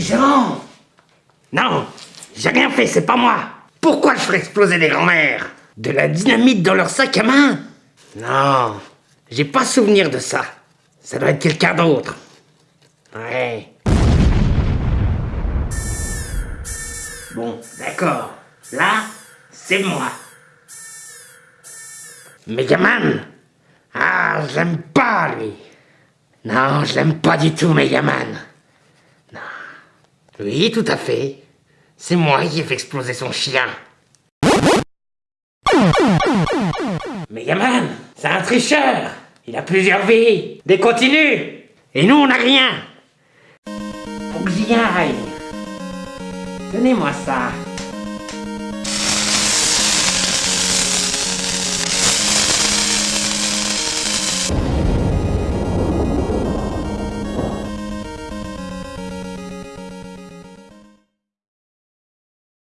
Jean Non, j'ai rien fait, c'est pas moi. Pourquoi je ferais exploser des grands-mères? De la dynamite dans leur sac à main? Non, j'ai pas souvenir de ça. Ça doit être quelqu'un d'autre. Ouais. Bon, d'accord. Là, c'est moi. Megaman Ah, je l'aime pas, lui. Non, je l'aime pas du tout, Megaman. Oui, tout à fait. C'est moi qui ai fait exploser son chien. Megaman, c'est un tricheur. Il a plusieurs vies, des continues. Et nous, on n'a rien. Faut que j'y aille. Donnez-moi ça.